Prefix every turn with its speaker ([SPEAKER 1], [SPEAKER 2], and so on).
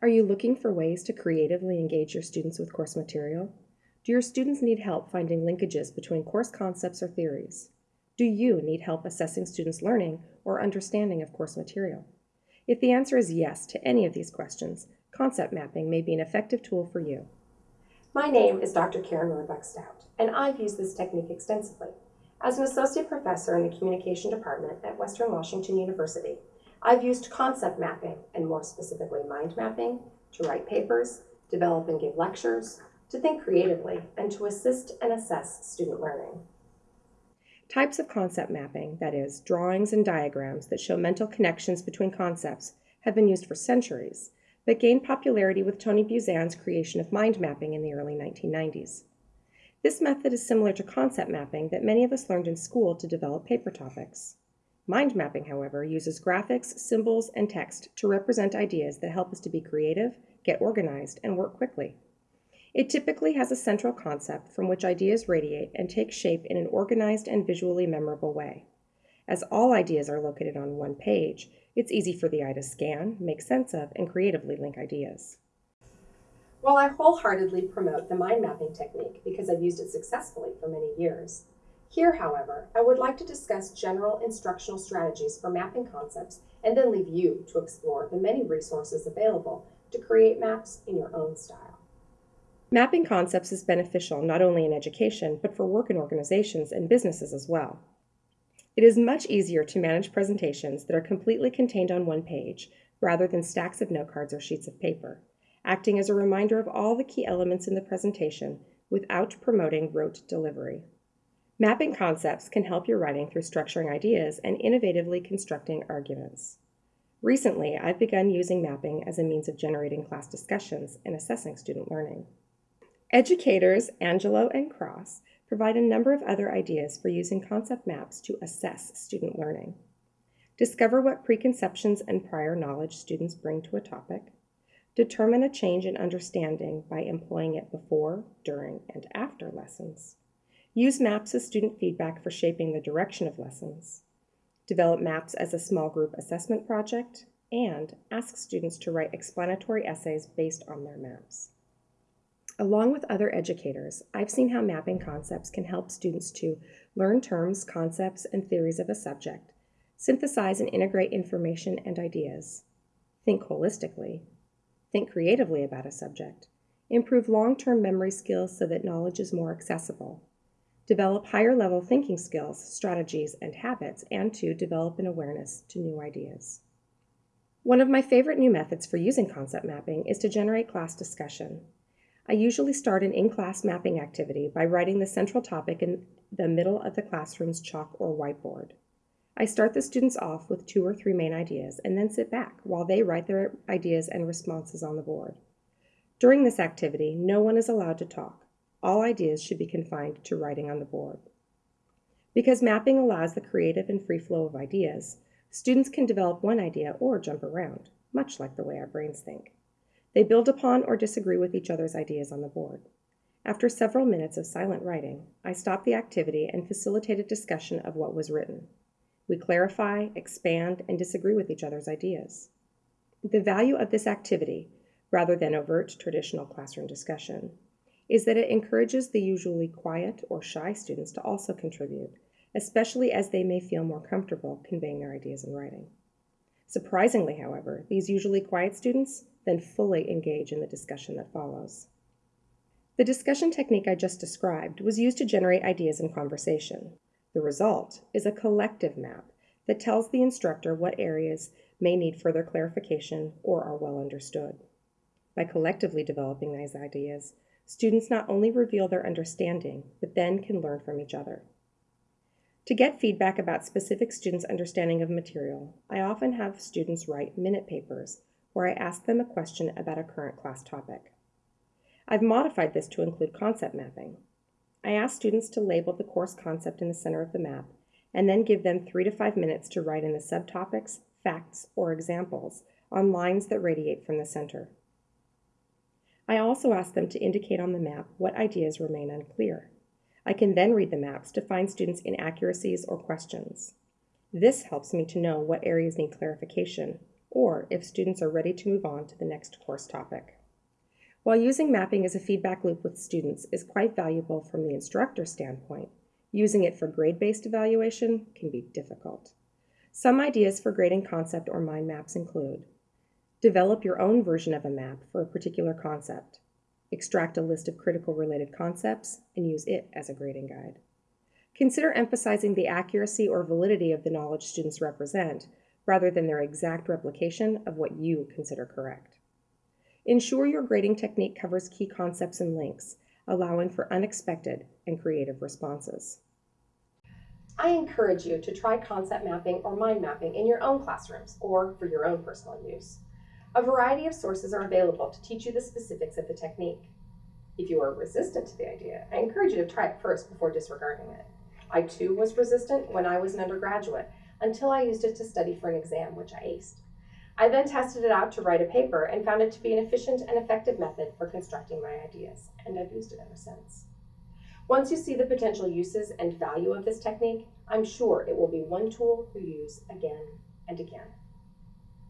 [SPEAKER 1] Are you looking for ways to creatively engage your students with course material? Do your students need help finding linkages between course concepts or theories? Do you need help assessing students' learning or understanding of course material? If the answer is yes to any of these questions, concept mapping may be an effective tool for you.
[SPEAKER 2] My name is Dr. Karen Roebuck Stout, and I've used this technique extensively. As an associate professor in the communication department at Western Washington University, I've used concept mapping, and more specifically mind mapping, to write papers, develop and give lectures, to think creatively, and to assist and assess student learning.
[SPEAKER 1] Types of concept mapping, that is, drawings and diagrams that show mental connections between concepts, have been used for centuries, but gained popularity with Tony Buzan's creation of mind mapping in the early 1990s. This method is similar to concept mapping that many of us learned in school to develop paper topics. Mind mapping, however, uses graphics, symbols, and text to represent ideas that help us to be creative, get organized, and work quickly. It typically has a central concept from which ideas radiate and take shape in an organized and visually memorable way. As all ideas are located on one page, it's easy for the eye to scan, make sense of, and creatively link ideas.
[SPEAKER 2] While I wholeheartedly promote the mind mapping technique because I've used it successfully for many years, here, however, I would like to discuss general instructional strategies for mapping concepts and then leave you to explore the many resources available to create maps in your own style.
[SPEAKER 1] Mapping concepts is beneficial not only in education, but for work in organizations and businesses as well. It is much easier to manage presentations that are completely contained on one page rather than stacks of note cards or sheets of paper, acting as a reminder of all the key elements in the presentation without promoting rote delivery. Mapping concepts can help your writing through structuring ideas and innovatively constructing arguments. Recently, I've begun using mapping as a means of generating class discussions and assessing student learning. Educators Angelo and Cross provide a number of other ideas for using concept maps to assess student learning. Discover what preconceptions and prior knowledge students bring to a topic. Determine a change in understanding by employing it before, during, and after lessons. Use maps as student feedback for shaping the direction of lessons. Develop maps as a small group assessment project, and ask students to write explanatory essays based on their maps. Along with other educators, I've seen how mapping concepts can help students to learn terms, concepts, and theories of a subject, synthesize and integrate information and ideas, think holistically, think creatively about a subject, improve long-term memory skills so that knowledge is more accessible, develop higher level thinking skills, strategies, and habits, and to develop an awareness to new ideas. One of my favorite new methods for using concept mapping is to generate class discussion. I usually start an in-class mapping activity by writing the central topic in the middle of the classroom's chalk or whiteboard. I start the students off with two or three main ideas and then sit back while they write their ideas and responses on the board. During this activity, no one is allowed to talk. All ideas should be confined to writing on the board. Because mapping allows the creative and free flow of ideas, students can develop one idea or jump around, much like the way our brains think. They build upon or disagree with each other's ideas on the board. After several minutes of silent writing, I stop the activity and facilitate a discussion of what was written. We clarify, expand, and disagree with each other's ideas. The value of this activity, rather than overt traditional classroom discussion, is that it encourages the usually quiet or shy students to also contribute, especially as they may feel more comfortable conveying their ideas in writing. Surprisingly, however, these usually quiet students then fully engage in the discussion that follows. The discussion technique I just described was used to generate ideas in conversation. The result is a collective map that tells the instructor what areas may need further clarification or are well understood. By collectively developing these ideas, students not only reveal their understanding, but then can learn from each other. To get feedback about specific students' understanding of material, I often have students write minute papers where I ask them a question about a current class topic. I've modified this to include concept mapping. I ask students to label the course concept in the center of the map and then give them three to five minutes to write in the subtopics, facts, or examples on lines that radiate from the center. I also ask them to indicate on the map what ideas remain unclear. I can then read the maps to find students' inaccuracies or questions. This helps me to know what areas need clarification or if students are ready to move on to the next course topic. While using mapping as a feedback loop with students is quite valuable from the instructor standpoint, using it for grade-based evaluation can be difficult. Some ideas for grading concept or mind maps include develop your own version of a map for a particular concept, extract a list of critical related concepts, and use it as a grading guide. Consider emphasizing the accuracy or validity of the knowledge students represent rather than their exact replication of what you consider correct. Ensure your grading technique covers key concepts and links, allowing for unexpected and creative responses.
[SPEAKER 2] I encourage you to try concept mapping or mind mapping in your own classrooms or for your own personal use. A variety of sources are available to teach you the specifics of the technique. If you are resistant to the idea, I encourage you to try it first before disregarding it. I too was resistant when I was an undergraduate until I used it to study for an exam, which I aced. I then tested it out to write a paper and found it to be an efficient and effective method for constructing my ideas, and I've used it ever since. Once you see the potential uses and value of this technique, I'm sure it will be one tool you use again and again.